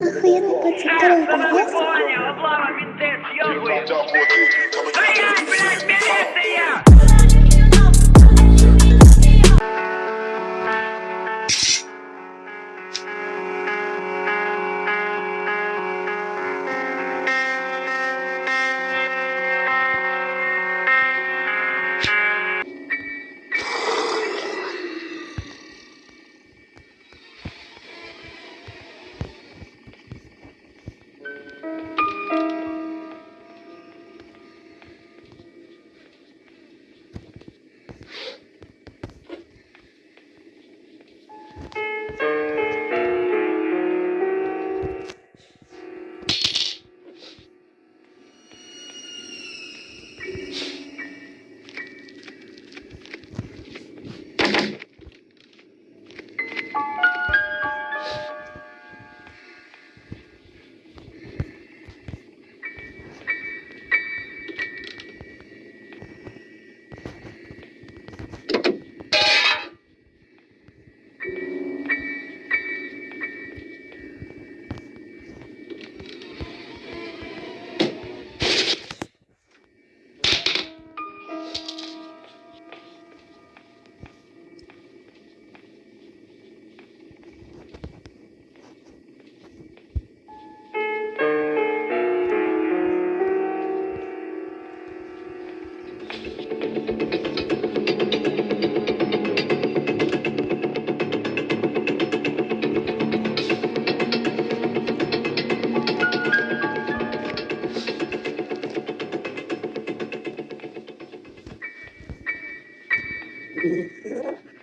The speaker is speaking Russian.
Охуенный пацан, второй раз. Понял, облава, Gracias.